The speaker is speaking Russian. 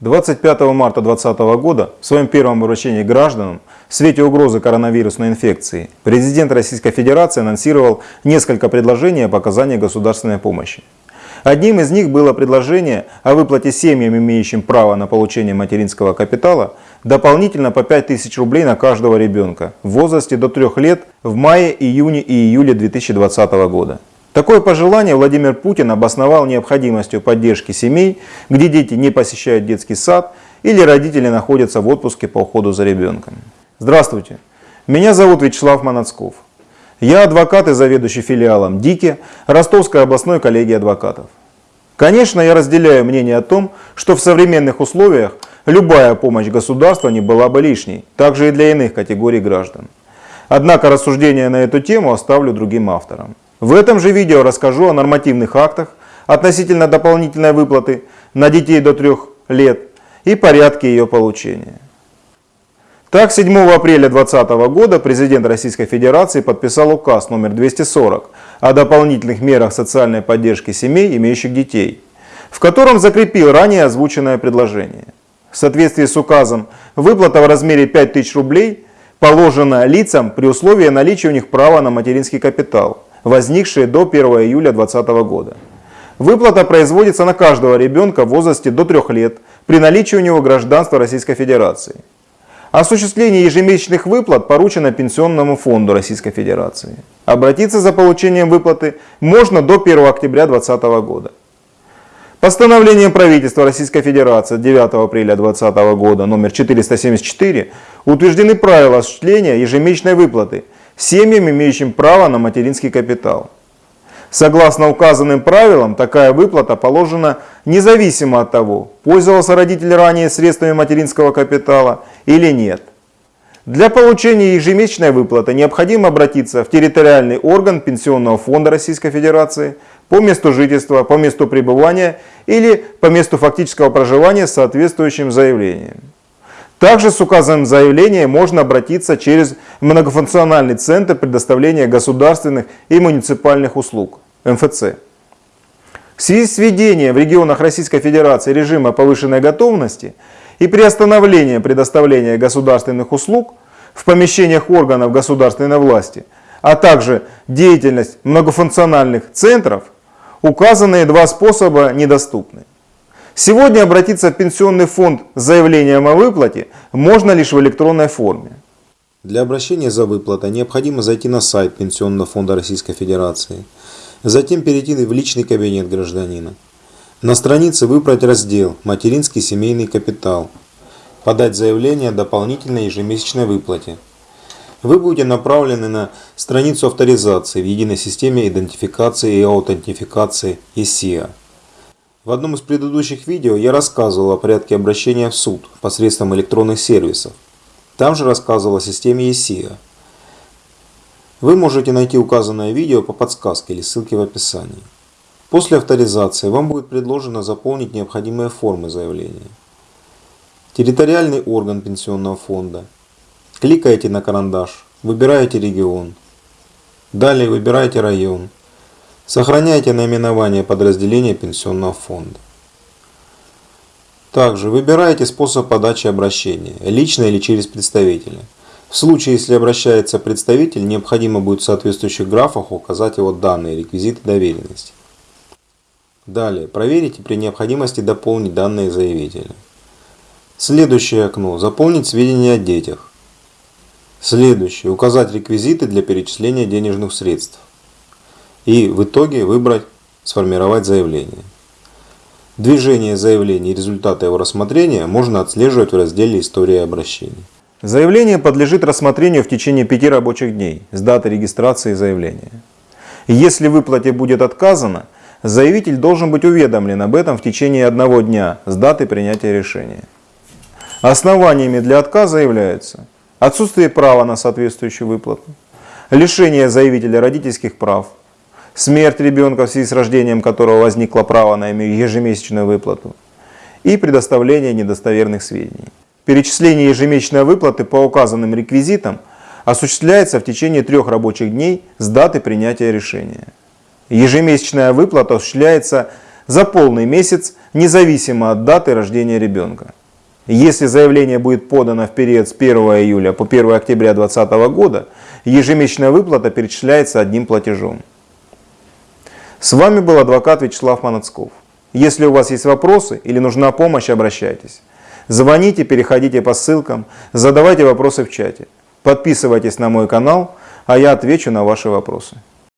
25 марта 2020 года в своем первом обращении к гражданам в свете угрозы коронавирусной инфекции президент Российской Федерации анонсировал несколько предложений об оказании государственной помощи. Одним из них было предложение о выплате семьям, имеющим право на получение материнского капитала, дополнительно по 5000 рублей на каждого ребенка в возрасте до 3 лет в мае, июне и июле 2020 года. Такое пожелание Владимир Путин обосновал необходимостью поддержки семей, где дети не посещают детский сад или родители находятся в отпуске по уходу за ребенком. Здравствуйте, меня зовут Вячеслав Манацков. Я адвокат и заведующий филиалом ДИКИ Ростовской областной коллегии адвокатов. Конечно, я разделяю мнение о том, что в современных условиях любая помощь государства не была бы лишней, также и для иных категорий граждан. Однако рассуждения на эту тему оставлю другим авторам. В этом же видео расскажу о нормативных актах относительно дополнительной выплаты на детей до 3 лет и порядке ее получения. Так, 7 апреля 2020 года президент Российской Федерации подписал указ номер 240 о дополнительных мерах социальной поддержки семей, имеющих детей, в котором закрепил ранее озвученное предложение. В соответствии с указом выплата в размере 5000 рублей положена лицам при условии наличия у них права на материнский капитал – возникшие до 1 июля 2020 года. Выплата производится на каждого ребенка в возрасте до 3 лет при наличии у него гражданства Российской Федерации. Осуществление ежемесячных выплат поручено Пенсионному фонду Российской Федерации. Обратиться за получением выплаты можно до 1 октября 2020 года. Постановлением правительства Российской Федерации 9 апреля 2020 года номер 474 утверждены правила осуществления ежемесячной выплаты – семьям, имеющим право на материнский капитал. Согласно указанным правилам, такая выплата положена независимо от того, пользовался родитель ранее средствами материнского капитала или нет. Для получения ежемесячной выплаты необходимо обратиться в территориальный орган Пенсионного фонда Российской Федерации по месту жительства, по месту пребывания или по месту фактического проживания с соответствующим заявлением. Также с указанным заявлением можно обратиться через многофункциональный центр предоставления государственных и муниципальных услуг МФЦ. В связи с введением в регионах Российской Федерации режима повышенной готовности и приостановлением предоставления государственных услуг в помещениях органов государственной власти, а также деятельность многофункциональных центров, указанные два способа недоступны. Сегодня обратиться в пенсионный фонд с заявлением о выплате можно лишь в электронной форме. Для обращения за выплатой необходимо зайти на сайт Пенсионного фонда Российской Федерации, затем перейти в личный кабинет гражданина. На странице выбрать раздел «Материнский семейный капитал», подать заявление о дополнительной ежемесячной выплате. Вы будете направлены на страницу авторизации в единой системе идентификации и аутентификации ИСИА. В одном из предыдущих видео я рассказывал о порядке обращения в суд посредством электронных сервисов. Там же рассказывал о системе ESIA. Вы можете найти указанное видео по подсказке или ссылке в описании. После авторизации вам будет предложено заполнить необходимые формы заявления. Территориальный орган пенсионного фонда. Кликаете на карандаш, выбираете регион. Далее выбираете район. Сохраняйте наименование подразделения пенсионного фонда. Также выбирайте способ подачи обращения, лично или через представителя. В случае, если обращается представитель, необходимо будет в соответствующих графах указать его данные, реквизиты доверенности. Далее, проверите при необходимости дополнить данные заявителя. Следующее окно. Заполнить сведения о детях. Следующее. Указать реквизиты для перечисления денежных средств и в итоге выбрать «Сформировать заявление». Движение заявления и результаты его рассмотрения можно отслеживать в разделе «История обращений». Заявление подлежит рассмотрению в течение пяти рабочих дней с даты регистрации заявления. Если выплате будет отказано, заявитель должен быть уведомлен об этом в течение одного дня с даты принятия решения. Основаниями для отказа являются отсутствие права на соответствующую выплату, лишение заявителя родительских прав, смерть ребенка в связи с рождением которого возникло право на ежемесячную выплату и предоставление недостоверных сведений. Перечисление ежемесячной выплаты по указанным реквизитам осуществляется в течение трех рабочих дней с даты принятия решения. Ежемесячная выплата осуществляется за полный месяц независимо от даты рождения ребенка. Если заявление будет подано в период с 1 июля по 1 октября 2020 года, ежемесячная выплата перечисляется одним платежом. С вами был адвокат Вячеслав Манацков. Если у вас есть вопросы или нужна помощь, обращайтесь. Звоните, переходите по ссылкам, задавайте вопросы в чате. Подписывайтесь на мой канал, а я отвечу на ваши вопросы.